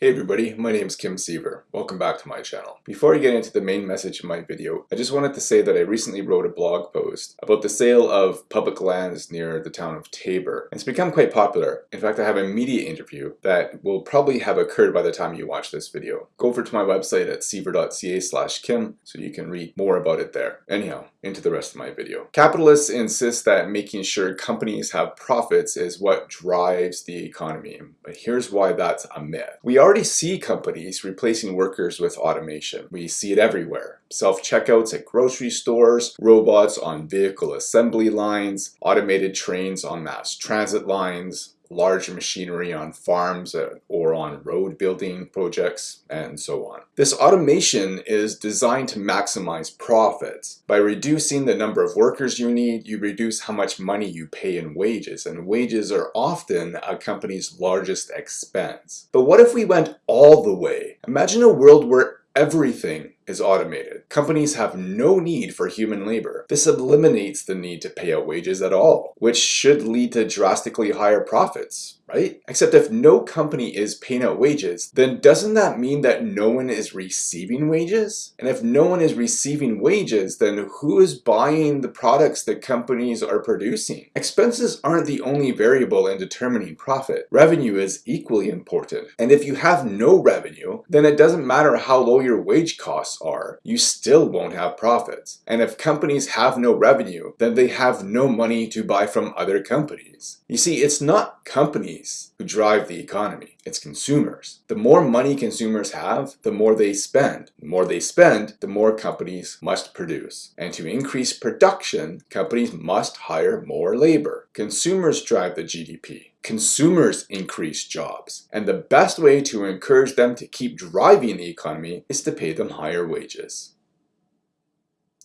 Hey everybody, my name is Kim Siever. Welcome back to my channel. Before I get into the main message of my video, I just wanted to say that I recently wrote a blog post about the sale of public lands near the town of Taber. It's become quite popular. In fact, I have a media interview that will probably have occurred by the time you watch this video. Go over to my website at siever.ca slash kim so you can read more about it there. Anyhow, into the rest of my video. Capitalists insist that making sure companies have profits is what drives the economy, but here's why that's a myth. We are already see companies replacing workers with automation. We see it everywhere. Self-checkouts at grocery stores, robots on vehicle assembly lines, automated trains on mass transit lines, large machinery on farms or on road building projects, and so on. This automation is designed to maximize profits. By reducing the number of workers you need, you reduce how much money you pay in wages, and wages are often a company's largest expense. But what if we went all the way? Imagine a world where everything is automated. Companies have no need for human labor. This eliminates the need to pay out wages at all, which should lead to drastically higher profits right? Except if no company is paying out wages, then doesn't that mean that no one is receiving wages? And if no one is receiving wages, then who is buying the products that companies are producing? Expenses aren't the only variable in determining profit. Revenue is equally important. And if you have no revenue, then it doesn't matter how low your wage costs are, you still won't have profits. And if companies have no revenue, then they have no money to buy from other companies. You see, it's not companies companies who drive the economy. It's consumers. The more money consumers have, the more they spend. The more they spend, the more companies must produce. And to increase production, companies must hire more labor. Consumers drive the GDP. Consumers increase jobs. And the best way to encourage them to keep driving the economy is to pay them higher wages.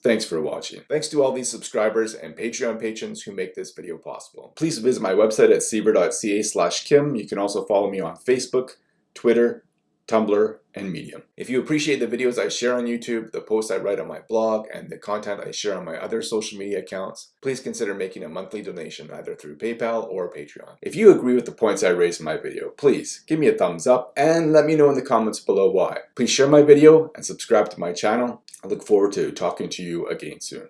Thanks for watching. Thanks to all these subscribers and Patreon patrons who make this video possible. Please visit my website at siever.ca slash kim. You can also follow me on Facebook, Twitter, Tumblr, and Medium. If you appreciate the videos I share on YouTube, the posts I write on my blog, and the content I share on my other social media accounts, please consider making a monthly donation either through PayPal or Patreon. If you agree with the points I raised in my video, please give me a thumbs up and let me know in the comments below why. Please share my video and subscribe to my channel. I look forward to talking to you again soon.